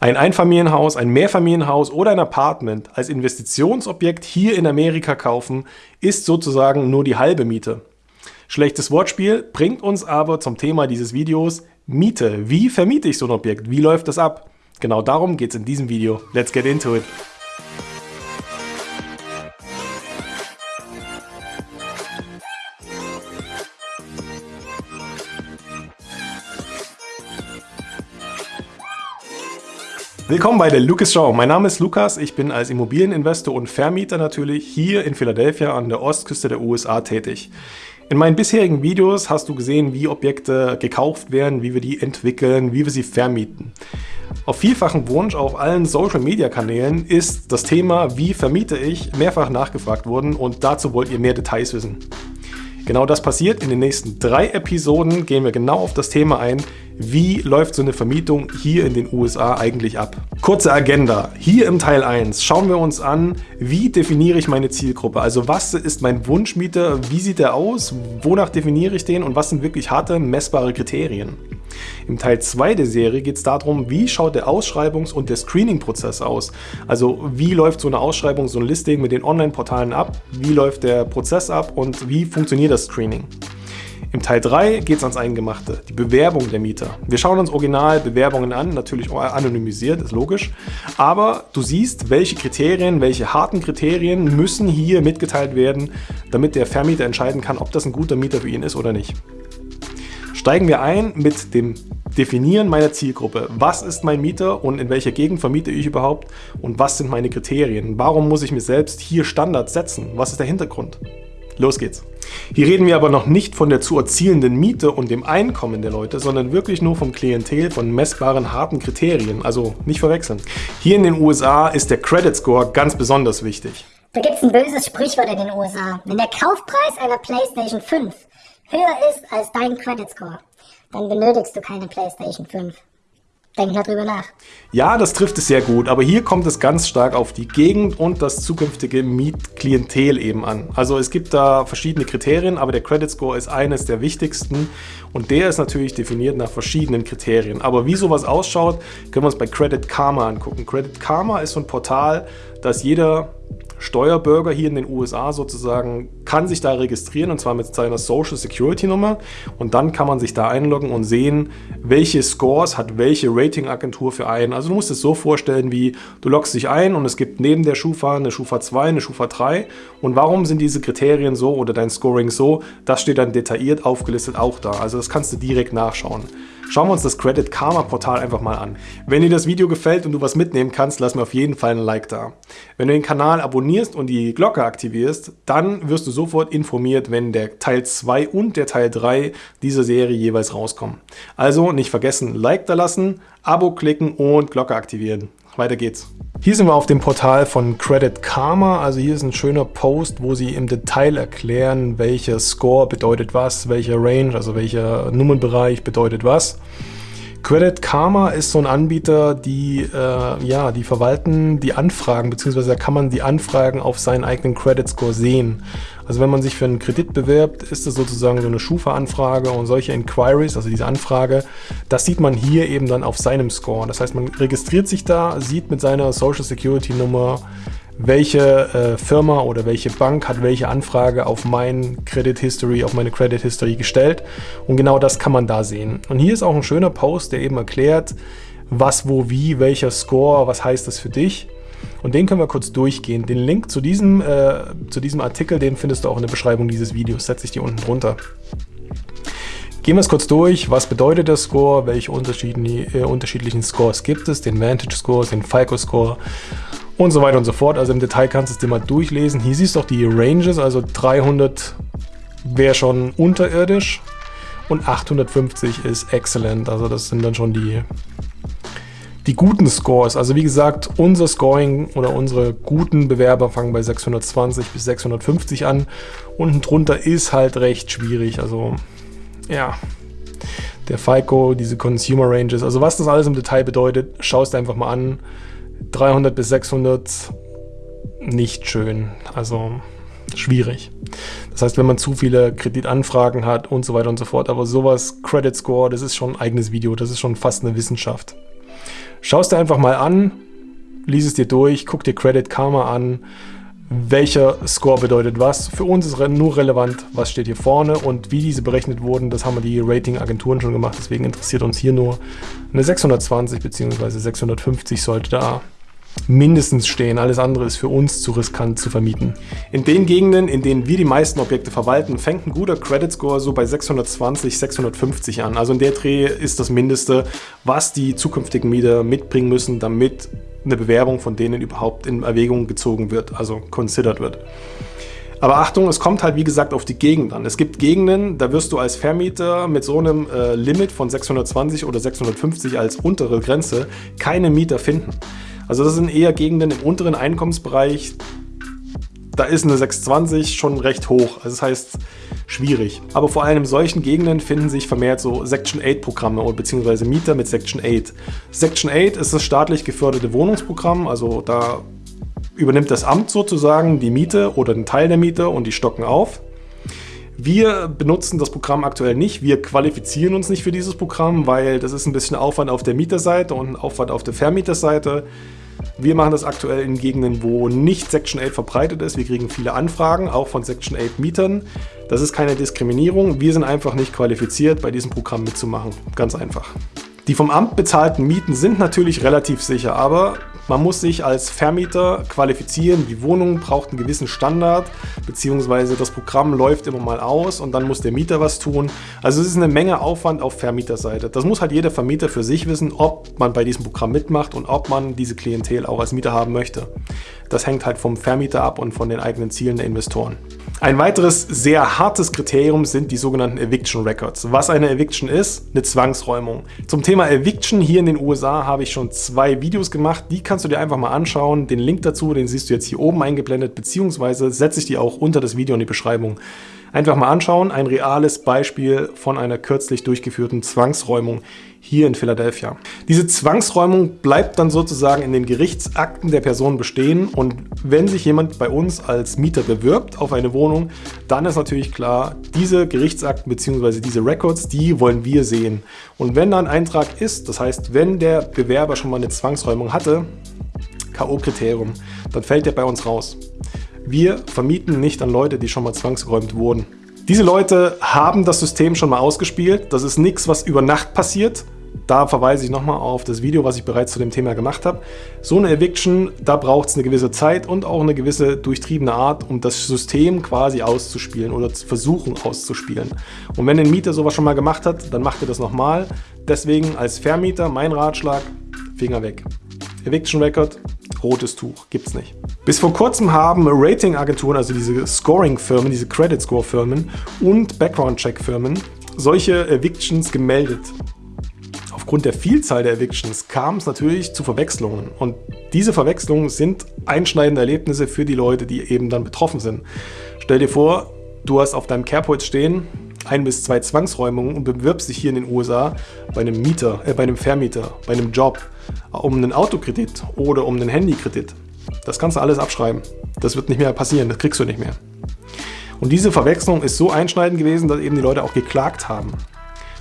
Ein Einfamilienhaus, ein Mehrfamilienhaus oder ein Apartment als Investitionsobjekt hier in Amerika kaufen, ist sozusagen nur die halbe Miete. Schlechtes Wortspiel bringt uns aber zum Thema dieses Videos Miete. Wie vermiete ich so ein Objekt? Wie läuft das ab? Genau darum geht es in diesem Video. Let's get into it! Willkommen bei der Lucas Show. Mein Name ist Lukas. Ich bin als Immobilieninvestor und Vermieter natürlich hier in Philadelphia an der Ostküste der USA tätig. In meinen bisherigen Videos hast du gesehen, wie Objekte gekauft werden, wie wir die entwickeln, wie wir sie vermieten. Auf vielfachen Wunsch auf allen Social Media Kanälen ist das Thema, wie vermiete ich, mehrfach nachgefragt worden und dazu wollt ihr mehr Details wissen. Genau das passiert. In den nächsten drei Episoden gehen wir genau auf das Thema ein, wie läuft so eine Vermietung hier in den USA eigentlich ab. Kurze Agenda. Hier im Teil 1 schauen wir uns an, wie definiere ich meine Zielgruppe. Also was ist mein Wunschmieter, wie sieht er aus, wonach definiere ich den und was sind wirklich harte, messbare Kriterien. Im Teil 2 der Serie geht es darum, wie schaut der Ausschreibungs- und der Screening-Prozess aus. Also wie läuft so eine Ausschreibung, so ein Listing mit den Online-Portalen ab, wie läuft der Prozess ab und wie funktioniert das Screening. Im Teil 3 geht es ans Eingemachte, die Bewerbung der Mieter. Wir schauen uns original Bewerbungen an, natürlich anonymisiert, ist logisch. Aber du siehst, welche Kriterien, welche harten Kriterien müssen hier mitgeteilt werden, damit der Vermieter entscheiden kann, ob das ein guter Mieter für ihn ist oder nicht. Steigen wir ein mit dem Definieren meiner Zielgruppe. Was ist mein Mieter und in welcher Gegend vermiete ich überhaupt und was sind meine Kriterien? Warum muss ich mir selbst hier Standards setzen? Was ist der Hintergrund? Los geht's. Hier reden wir aber noch nicht von der zu erzielenden Miete und dem Einkommen der Leute, sondern wirklich nur vom Klientel von messbaren, harten Kriterien, also nicht verwechseln. Hier in den USA ist der Credit Score ganz besonders wichtig. Da gibt's ein böses Sprichwort in den USA. Wenn der Kaufpreis einer PlayStation 5 höher ist als dein Credit Score, dann benötigst du keine PlayStation 5. Denk mal drüber nach. Ja, das trifft es sehr gut, aber hier kommt es ganz stark auf die Gegend und das zukünftige Mietklientel eben an. Also es gibt da verschiedene Kriterien, aber der Credit Score ist eines der wichtigsten und der ist natürlich definiert nach verschiedenen Kriterien. Aber wie sowas ausschaut, können wir uns bei Credit Karma angucken. Credit Karma ist so ein Portal, das jeder Steuerbürger hier in den USA sozusagen kann sich da registrieren und zwar mit seiner Social Security Nummer und dann kann man sich da einloggen und sehen, welche Scores hat welche Ratingagentur für einen. Also du musst es so vorstellen wie, du loggst dich ein und es gibt neben der Schufa eine Schufa 2, eine Schufa 3 und warum sind diese Kriterien so oder dein Scoring so, das steht dann detailliert aufgelistet auch da. Also das kannst du direkt nachschauen. Schauen wir uns das Credit Karma Portal einfach mal an. Wenn dir das Video gefällt und du was mitnehmen kannst, lass mir auf jeden Fall ein Like da. Wenn du den Kanal abonnierst und die Glocke aktivierst, dann wirst du sofort informiert, wenn der Teil 2 und der Teil 3 dieser Serie jeweils rauskommen. Also nicht vergessen, Like da lassen, Abo klicken und Glocke aktivieren. Weiter geht's. Hier sind wir auf dem Portal von Credit Karma. Also hier ist ein schöner Post, wo sie im Detail erklären, welcher Score bedeutet was, welcher Range, also welcher Nummernbereich bedeutet was. Credit Karma ist so ein Anbieter, die, äh, ja, die verwalten die Anfragen, beziehungsweise da kann man die Anfragen auf seinen eigenen Credit Score sehen. Also wenn man sich für einen Kredit bewirbt, ist das sozusagen so eine Schufa-Anfrage und solche Inquiries, also diese Anfrage, das sieht man hier eben dann auf seinem Score. Das heißt, man registriert sich da, sieht mit seiner Social Security Nummer, welche äh, Firma oder welche Bank hat welche Anfrage auf mein Credit History, auf meine Credit History gestellt. Und genau das kann man da sehen. Und hier ist auch ein schöner Post, der eben erklärt, was, wo, wie, welcher Score, was heißt das für dich. Und den können wir kurz durchgehen. Den Link zu diesem, äh, zu diesem Artikel, den findest du auch in der Beschreibung dieses Videos. Setze ich dir unten drunter. Gehen wir es kurz durch. Was bedeutet der Score? Welche unterschiedlichen, äh, unterschiedlichen Scores gibt es? Den Vantage Score, den FICO Score und so weiter und so fort. Also im Detail kannst du es dir mal durchlesen. Hier siehst du auch die Ranges, also 300 wäre schon unterirdisch und 850 ist excellent. Also das sind dann schon die, die guten Scores. Also wie gesagt, unser Scoring oder unsere guten Bewerber fangen bei 620 bis 650 an. Unten drunter ist halt recht schwierig. Also ja, der FICO, diese Consumer Ranges. Also was das alles im Detail bedeutet, schaust einfach mal an. 300 bis 600 nicht schön, also schwierig. Das heißt, wenn man zu viele Kreditanfragen hat und so weiter und so fort, aber sowas, Credit Score, das ist schon ein eigenes Video, das ist schon fast eine Wissenschaft. Schau es dir einfach mal an, lies es dir durch, guck dir Credit Karma an, welcher Score bedeutet was. Für uns ist nur relevant, was steht hier vorne und wie diese berechnet wurden. Das haben die Rating-Agenturen schon gemacht, deswegen interessiert uns hier nur eine 620 bzw. 650 sollte da mindestens stehen. Alles andere ist für uns zu riskant zu vermieten. In den Gegenden, in denen wir die meisten Objekte verwalten, fängt ein guter Credit Score so bei 620, 650 an. Also in der Dreh ist das Mindeste, was die zukünftigen Mieter mitbringen müssen, damit eine Bewerbung von denen überhaupt in Erwägung gezogen wird, also considered wird. Aber Achtung, es kommt halt wie gesagt auf die Gegend an. Es gibt Gegenden, da wirst du als Vermieter mit so einem äh, Limit von 620 oder 650 als untere Grenze keine Mieter finden. Also das sind eher Gegenden im unteren Einkommensbereich. Da ist eine 620 schon recht hoch. Also das heißt schwierig. Aber vor allem in solchen Gegenden finden sich vermehrt so Section 8 Programme oder beziehungsweise Mieter mit Section 8. Section 8 ist das staatlich geförderte Wohnungsprogramm. Also da übernimmt das Amt sozusagen die Miete oder einen Teil der Miete und die stocken auf. Wir benutzen das Programm aktuell nicht. Wir qualifizieren uns nicht für dieses Programm, weil das ist ein bisschen Aufwand auf der Mieterseite und Aufwand auf der Vermieterseite. Wir machen das aktuell in Gegenden, wo nicht Section 8 verbreitet ist. Wir kriegen viele Anfragen, auch von Section 8 Mietern. Das ist keine Diskriminierung. Wir sind einfach nicht qualifiziert, bei diesem Programm mitzumachen. Ganz einfach. Die vom Amt bezahlten Mieten sind natürlich relativ sicher, aber man muss sich als Vermieter qualifizieren. Die Wohnung braucht einen gewissen Standard, beziehungsweise das Programm läuft immer mal aus und dann muss der Mieter was tun. Also es ist eine Menge Aufwand auf Vermieterseite. Das muss halt jeder Vermieter für sich wissen, ob man bei diesem Programm mitmacht und ob man diese Klientel auch als Mieter haben möchte. Das hängt halt vom Vermieter ab und von den eigenen Zielen der Investoren. Ein weiteres sehr hartes Kriterium sind die sogenannten Eviction Records. Was eine Eviction ist? Eine Zwangsräumung. Zum Thema Eviction hier in den USA habe ich schon zwei Videos gemacht. Die kannst du dir einfach mal anschauen. Den Link dazu, den siehst du jetzt hier oben eingeblendet, beziehungsweise setze ich dir auch unter das Video in die Beschreibung. Einfach mal anschauen, ein reales Beispiel von einer kürzlich durchgeführten Zwangsräumung hier in Philadelphia. Diese Zwangsräumung bleibt dann sozusagen in den Gerichtsakten der Person bestehen und wenn sich jemand bei uns als Mieter bewirbt auf eine Wohnung, dann ist natürlich klar, diese Gerichtsakten bzw. diese Records, die wollen wir sehen. Und wenn da ein Eintrag ist, das heißt, wenn der Bewerber schon mal eine Zwangsräumung hatte, K.O.-Kriterium, dann fällt der bei uns raus. Wir vermieten nicht an Leute, die schon mal zwangsgeräumt wurden. Diese Leute haben das System schon mal ausgespielt. Das ist nichts, was über Nacht passiert. Da verweise ich nochmal auf das Video, was ich bereits zu dem Thema gemacht habe. So eine Eviction, da braucht es eine gewisse Zeit und auch eine gewisse durchtriebene Art, um das System quasi auszuspielen oder zu versuchen auszuspielen. Und wenn ein Mieter sowas schon mal gemacht hat, dann macht er das nochmal. Deswegen als Vermieter mein Ratschlag, Finger weg. Eviction Record, rotes Tuch, gibt's nicht. Bis vor kurzem haben Ratingagenturen, also diese Scoring-Firmen, diese Credit-Score-Firmen und Background-Check-Firmen solche Evictions gemeldet. Aufgrund der Vielzahl der Evictions kam es natürlich zu Verwechslungen und diese Verwechslungen sind einschneidende Erlebnisse für die Leute, die eben dann betroffen sind. Stell dir vor, du hast auf deinem Carport stehen ein bis zwei Zwangsräumungen und bewirbst dich hier in den USA bei einem Mieter, äh, bei einem Vermieter, bei einem Job um einen Autokredit oder um einen Handykredit. Das kannst du alles abschreiben. Das wird nicht mehr passieren, das kriegst du nicht mehr. Und diese Verwechslung ist so einschneidend gewesen, dass eben die Leute auch geklagt haben.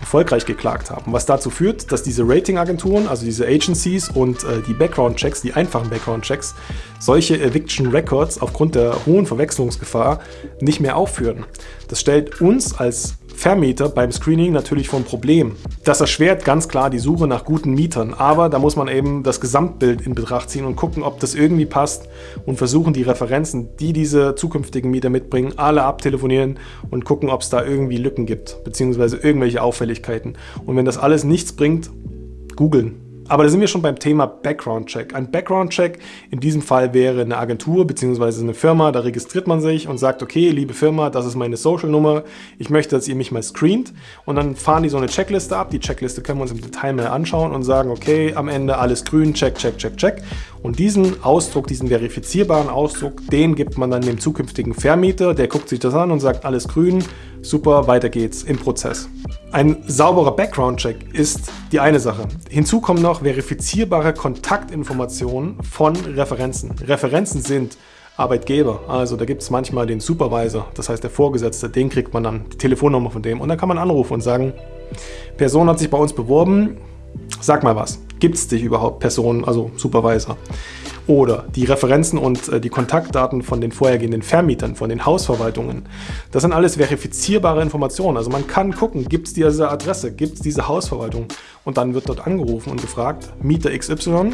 Erfolgreich geklagt haben. Was dazu führt, dass diese Ratingagenturen, also diese Agencies und äh, die Background-Checks, die einfachen Background-Checks, solche Eviction Records aufgrund der hohen Verwechslungsgefahr nicht mehr aufführen. Das stellt uns als Vermieter beim Screening natürlich vom Problem. Das erschwert ganz klar die Suche nach guten Mietern, aber da muss man eben das Gesamtbild in Betracht ziehen und gucken, ob das irgendwie passt und versuchen die Referenzen, die diese zukünftigen Mieter mitbringen, alle abtelefonieren und gucken, ob es da irgendwie Lücken gibt, beziehungsweise irgendwelche Auffälligkeiten. Und wenn das alles nichts bringt, googeln. Aber da sind wir schon beim Thema Background-Check. Ein Background-Check in diesem Fall wäre eine Agentur bzw. eine Firma, da registriert man sich und sagt, okay, liebe Firma, das ist meine Social-Nummer, ich möchte, dass ihr mich mal screent und dann fahren die so eine Checkliste ab. Die Checkliste können wir uns im Detail mal anschauen und sagen, okay, am Ende alles grün, check, check, check, check. Und diesen Ausdruck, diesen verifizierbaren Ausdruck, den gibt man dann dem zukünftigen Vermieter, der guckt sich das an und sagt, alles grün, super, weiter geht's im Prozess. Ein sauberer Background-Check ist die eine Sache. Hinzu kommen noch verifizierbare Kontaktinformationen von Referenzen. Referenzen sind Arbeitgeber, also da gibt es manchmal den Supervisor, das heißt der Vorgesetzte, den kriegt man dann, die Telefonnummer von dem und dann kann man anrufen und sagen, Person hat sich bei uns beworben, sag mal was. Gibt es dich überhaupt Personen, also Supervisor? Oder die Referenzen und äh, die Kontaktdaten von den vorhergehenden Vermietern, von den Hausverwaltungen. Das sind alles verifizierbare Informationen. Also man kann gucken, gibt es diese Adresse, gibt es diese Hausverwaltung? Und dann wird dort angerufen und gefragt, Mieter XY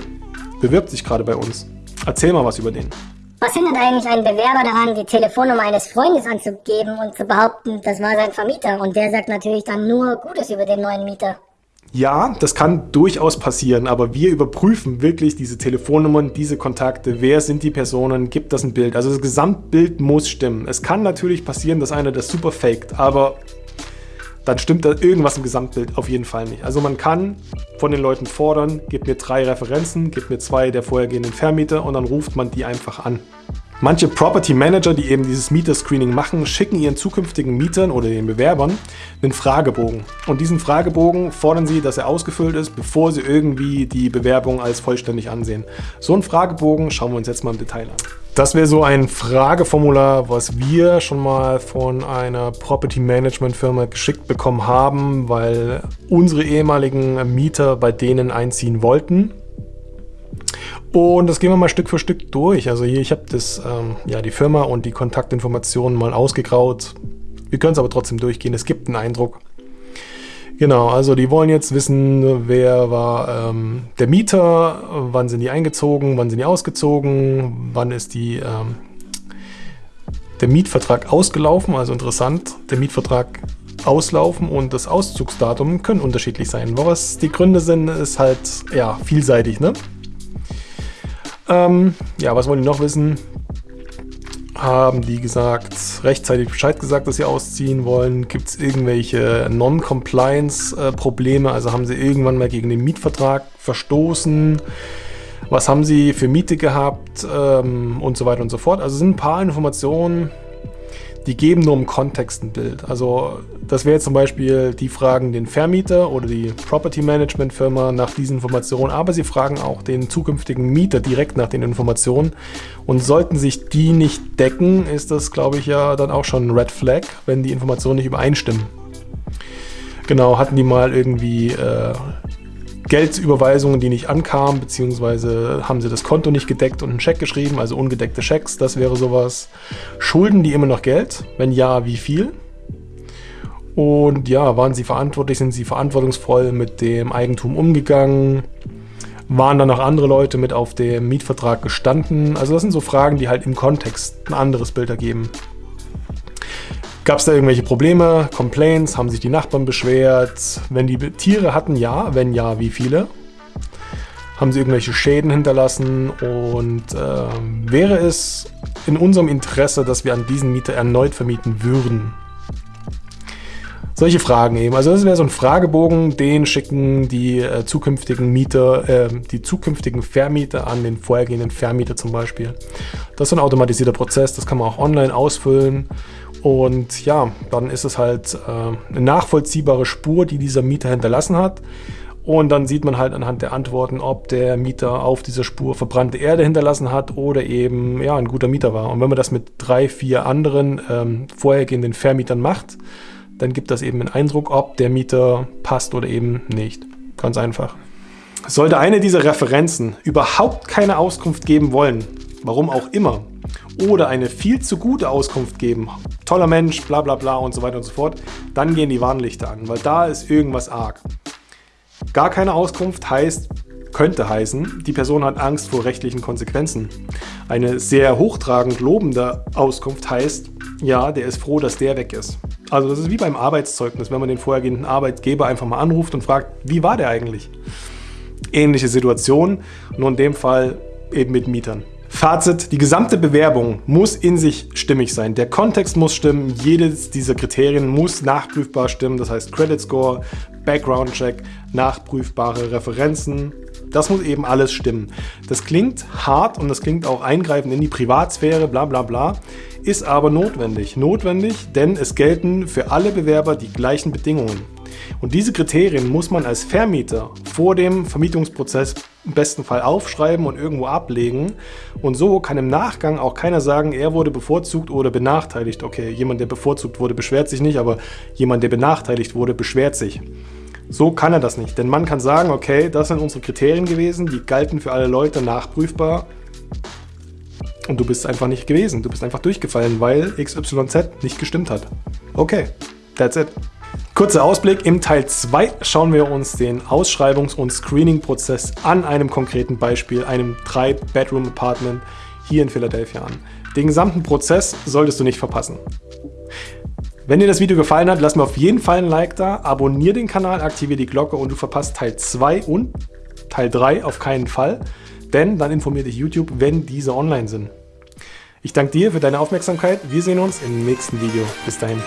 bewirbt sich gerade bei uns. Erzähl mal was über den. Was hindert eigentlich einen Bewerber daran, die Telefonnummer eines Freundes anzugeben und zu behaupten, das war sein Vermieter? Und der sagt natürlich dann nur Gutes über den neuen Mieter. Ja, das kann durchaus passieren, aber wir überprüfen wirklich diese Telefonnummern, diese Kontakte, wer sind die Personen, gibt das ein Bild. Also das Gesamtbild muss stimmen. Es kann natürlich passieren, dass einer das super faked, aber dann stimmt da irgendwas im Gesamtbild auf jeden Fall nicht. Also man kann von den Leuten fordern, gib mir drei Referenzen, gib mir zwei der vorhergehenden Vermieter und dann ruft man die einfach an. Manche Property Manager, die eben dieses Mieter-Screening machen, schicken ihren zukünftigen Mietern oder den Bewerbern einen Fragebogen. Und diesen Fragebogen fordern sie, dass er ausgefüllt ist, bevor sie irgendwie die Bewerbung als vollständig ansehen. So einen Fragebogen schauen wir uns jetzt mal im Detail an. Das wäre so ein Frageformular, was wir schon mal von einer Property Management Firma geschickt bekommen haben, weil unsere ehemaligen Mieter bei denen einziehen wollten. Und das gehen wir mal Stück für Stück durch. Also hier, ich habe das, ähm, ja, die Firma und die Kontaktinformationen mal ausgegraut. Wir können es aber trotzdem durchgehen. Es gibt einen Eindruck. Genau, also die wollen jetzt wissen, wer war ähm, der Mieter, wann sind die eingezogen, wann sind die ausgezogen, wann ist die, ähm, der Mietvertrag ausgelaufen, also interessant, der Mietvertrag auslaufen und das Auszugsdatum können unterschiedlich sein. Was die Gründe sind, ist halt ja vielseitig, ne? Ähm, ja, was wollen die noch wissen? Haben die gesagt, rechtzeitig Bescheid gesagt, dass sie ausziehen wollen? Gibt es irgendwelche Non-Compliance-Probleme? Also haben sie irgendwann mal gegen den Mietvertrag verstoßen? Was haben sie für Miete gehabt? Ähm, und so weiter und so fort. Also sind ein paar Informationen, die geben nur im Kontext ein Bild. Also das wäre zum Beispiel, die fragen den Vermieter oder die Property Management Firma nach diesen Informationen, aber sie fragen auch den zukünftigen Mieter direkt nach den Informationen. Und sollten sich die nicht decken, ist das, glaube ich, ja dann auch schon ein Red Flag, wenn die Informationen nicht übereinstimmen. Genau, hatten die mal irgendwie äh, Geldüberweisungen, die nicht ankamen, beziehungsweise haben sie das Konto nicht gedeckt und einen Scheck geschrieben, also ungedeckte Schecks, das wäre sowas. Schulden die immer noch Geld? Wenn ja, wie viel? Und ja, waren sie verantwortlich, sind sie verantwortungsvoll mit dem Eigentum umgegangen? Waren dann noch andere Leute mit auf dem Mietvertrag gestanden? Also das sind so Fragen, die halt im Kontext ein anderes Bild ergeben. Gab es da irgendwelche Probleme, Complaints, haben sich die Nachbarn beschwert? Wenn die Tiere hatten, ja. Wenn ja, wie viele? Haben sie irgendwelche Schäden hinterlassen? Und äh, wäre es in unserem Interesse, dass wir an diesen Mieter erneut vermieten würden? Solche Fragen eben. Also das wäre so ein Fragebogen, den schicken die äh, zukünftigen Mieter, äh, die zukünftigen Vermieter an den vorhergehenden Vermieter zum Beispiel. Das ist ein automatisierter Prozess, das kann man auch online ausfüllen. Und ja, dann ist es halt äh, eine nachvollziehbare Spur, die dieser Mieter hinterlassen hat. Und dann sieht man halt anhand der Antworten, ob der Mieter auf dieser Spur verbrannte Erde hinterlassen hat oder eben ja, ein guter Mieter war. Und wenn man das mit drei, vier anderen ähm, vorhergehenden Vermietern macht, dann gibt das eben einen Eindruck, ob der Mieter passt oder eben nicht. Ganz einfach. Sollte eine dieser Referenzen überhaupt keine Auskunft geben wollen, warum auch immer, oder eine viel zu gute Auskunft geben, toller Mensch, bla bla bla und so weiter und so fort, dann gehen die Warnlichter an, weil da ist irgendwas arg. Gar keine Auskunft heißt, könnte heißen, die Person hat Angst vor rechtlichen Konsequenzen. Eine sehr hochtragend lobende Auskunft heißt, ja, der ist froh, dass der weg ist. Also das ist wie beim Arbeitszeugnis, wenn man den vorhergehenden Arbeitgeber einfach mal anruft und fragt, wie war der eigentlich? Ähnliche Situation, nur in dem Fall eben mit Mietern. Fazit, die gesamte Bewerbung muss in sich stimmig sein. Der Kontext muss stimmen, jedes dieser Kriterien muss nachprüfbar stimmen. Das heißt Credit Score, Background Check, nachprüfbare Referenzen. Das muss eben alles stimmen. Das klingt hart und das klingt auch eingreifend in die Privatsphäre, bla bla bla, ist aber notwendig. Notwendig, denn es gelten für alle Bewerber die gleichen Bedingungen. Und diese Kriterien muss man als Vermieter vor dem Vermietungsprozess im besten Fall aufschreiben und irgendwo ablegen. Und so kann im Nachgang auch keiner sagen, er wurde bevorzugt oder benachteiligt. Okay, jemand, der bevorzugt wurde, beschwert sich nicht, aber jemand, der benachteiligt wurde, beschwert sich. So kann er das nicht, denn man kann sagen, okay, das sind unsere Kriterien gewesen, die galten für alle Leute nachprüfbar und du bist einfach nicht gewesen, du bist einfach durchgefallen, weil XYZ nicht gestimmt hat. Okay, that's it. Kurzer Ausblick, im Teil 2 schauen wir uns den Ausschreibungs- und Screening-Prozess an einem konkreten Beispiel, einem 3-Bedroom-Apartment hier in Philadelphia an. Den gesamten Prozess solltest du nicht verpassen. Wenn dir das Video gefallen hat, lass mir auf jeden Fall ein Like da, abonniere den Kanal, aktiviere die Glocke und du verpasst Teil 2 und Teil 3 auf keinen Fall, denn dann informiert dich YouTube, wenn diese online sind. Ich danke dir für deine Aufmerksamkeit. Wir sehen uns im nächsten Video. Bis dahin.